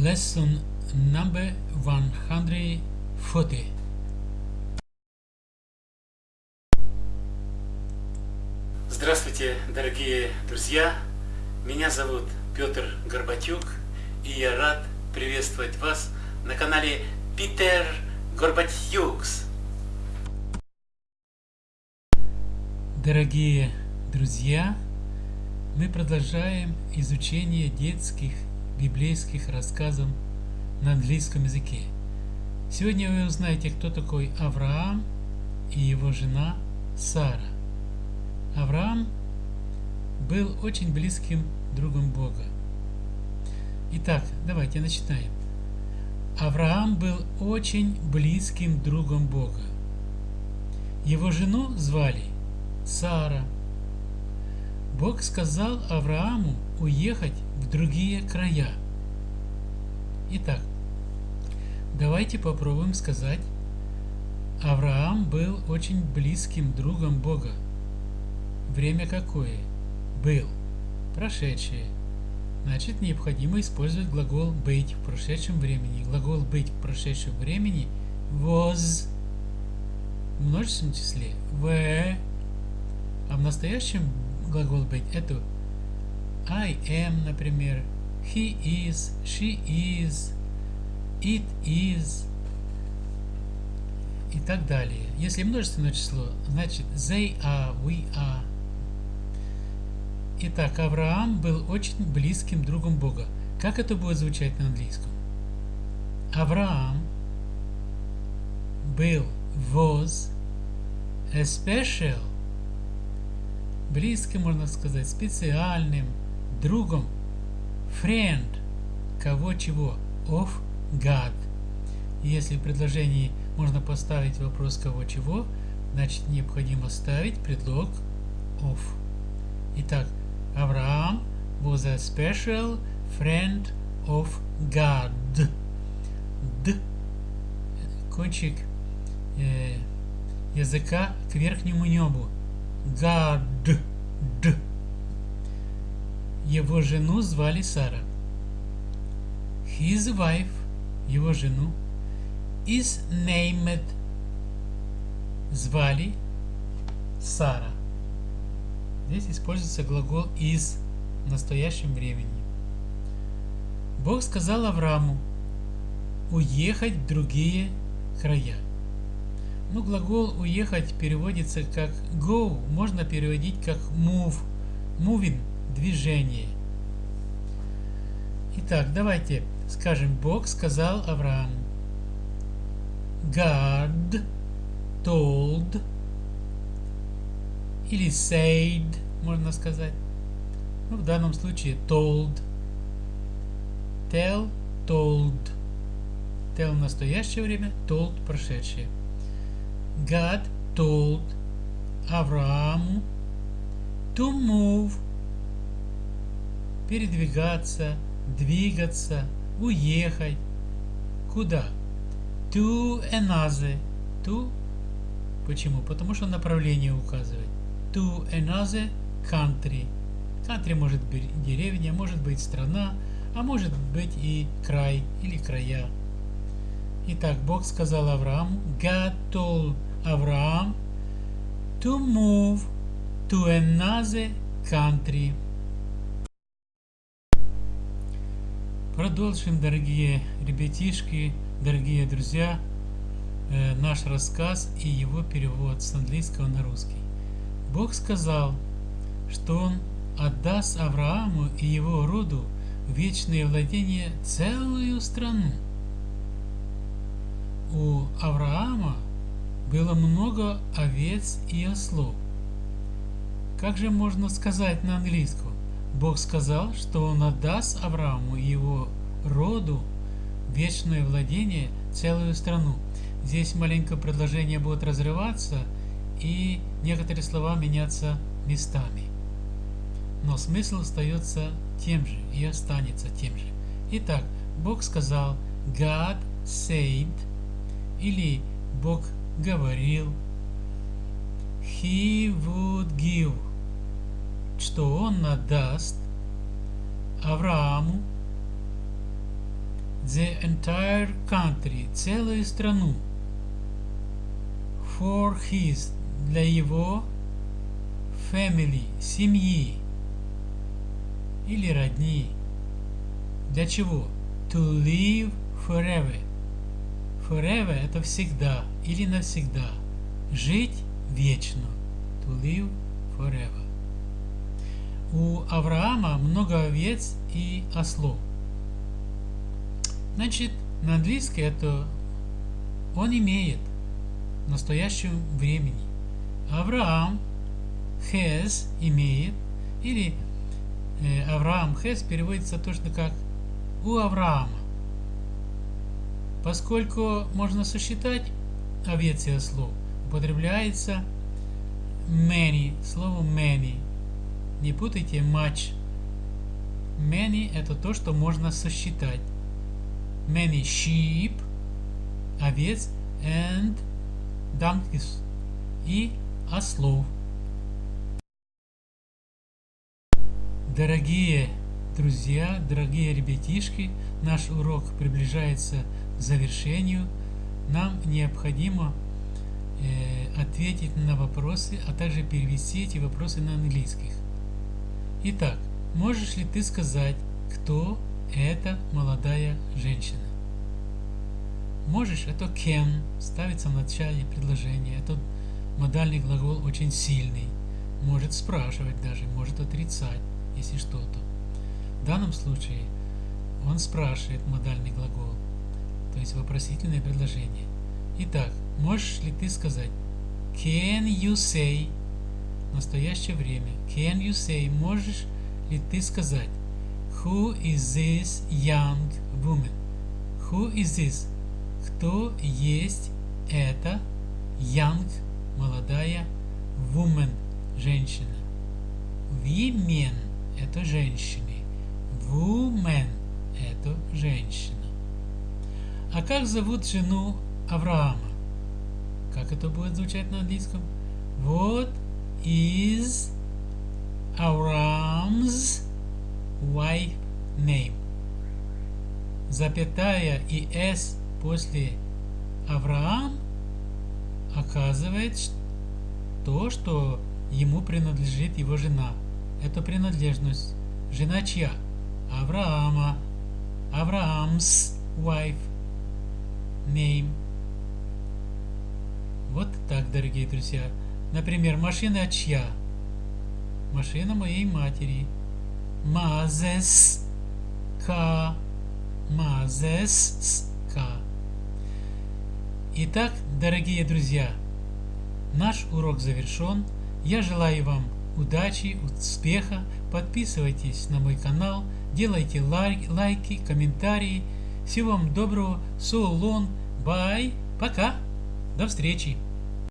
Lesson number 140 Здравствуйте, дорогие друзья! Меня зовут Петр Горбатюк, и я рад приветствовать вас на канале Питер Горбатюкс. Дорогие друзья, мы продолжаем изучение детских библейских рассказов на английском языке. Сегодня вы узнаете, кто такой Авраам и его жена Сара. Авраам был очень близким другом Бога. Итак, давайте начинаем. Авраам был очень близким другом Бога. Его жену звали Сара. Бог сказал Аврааму уехать в другие края. Итак, давайте попробуем сказать, Авраам был очень близким другом Бога. Время какое? Был. Прошедшее. Значит, необходимо использовать глагол «быть» в прошедшем времени. Глагол «быть» в прошедшем времени was в множественном числе were, а в настоящем глагол «быть» это I am, например, he is, she is, it is и так далее. Если множественное число, значит they are, we are. Итак, Авраам был очень близким другом Бога. Как это будет звучать на английском? Авраам был, was, a special, близким, можно сказать, специальным, другом, friend, кого чего, of God. Если в предложении можно поставить вопрос кого чего, значит необходимо ставить предлог of. Итак, Авраам was a special friend of God. Д. Кончик э, языка к верхнему небу. God. Д. Его жену звали Сара. His wife, его жену, is named, звали Сара. Здесь используется глагол is в настоящем времени. Бог сказал Аврааму уехать в другие края. Ну, глагол уехать переводится как go, можно переводить как move, moving, движение. Итак, давайте скажем, Бог сказал Аврааму. God told или said, можно сказать. Ну, в данном случае told. Tell, told. Tell в настоящее время, told прошедшее. God told Аврааму to move передвигаться, двигаться, уехать. Куда? To another. To. Почему? Потому что направление указывает. To another country. Country может быть деревня, может быть страна, а может быть и край или края. Итак, Бог сказал Аврааму, God told Авраам to move to another country. Продолжим, дорогие ребятишки, дорогие друзья, э, наш рассказ и его перевод с английского на русский. Бог сказал, что Он отдаст Аврааму и его роду вечное владение целую страну. У Авраама было много овец и ослов. Как же можно сказать на английском? Бог сказал, что Он отдаст Аврааму и его роду вечное владение, целую страну. Здесь маленькое предложение будет разрываться, и некоторые слова меняться местами. Но смысл остается тем же и останется тем же. Итак, Бог сказал God said, или Бог говорил He would give что он надаст Аврааму the entire country, целую страну. For his, для его family, семьи или родни. Для чего? To live forever. Forever это всегда или навсегда. Жить вечно. To live forever. У Авраама много овец и ослов. Значит, на английском это он имеет в настоящем времени. Авраам has имеет или э, Авраам has переводится точно как у Авраама. Поскольку можно сосчитать овец и ослов, употребляется many, слово many. Не путайте much. Many это то, что можно сосчитать. Many sheep, овец, and donkeys и ослов. Дорогие друзья, дорогие ребятишки, наш урок приближается к завершению. Нам необходимо э, ответить на вопросы, а также перевести эти вопросы на английских. Итак, можешь ли ты сказать, кто эта молодая женщина? Можешь, это can, ставится в начале предложения. Этот модальный глагол очень сильный. Может спрашивать даже, может отрицать, если что-то. В данном случае он спрашивает модальный глагол, то есть вопросительное предложение. Итак, можешь ли ты сказать Can you say настоящее время Can you say можешь ли ты сказать Who is this young woman? Who is this? Кто есть эта young молодая woman женщина? Women это женщины. Woman – это женщина. А как зовут жену Авраама? Как это будет звучать на английском? What is Авраам's wife name? Запятая и s после Авраам оказывает то, что ему принадлежит его жена. Это принадлежность. Жена чья? Авраама. Авраам's wife. Name. Вот так, дорогие друзья. Например, машина чья? Машина моей матери. Мазес ка. Мазес ка. Итак, дорогие друзья, наш урок завершен. Я желаю вам удачи, успеха. Подписывайтесь на мой канал, делайте лайк, лайки, комментарии. Всего вам доброго. So long. Bye. Пока. До встречи.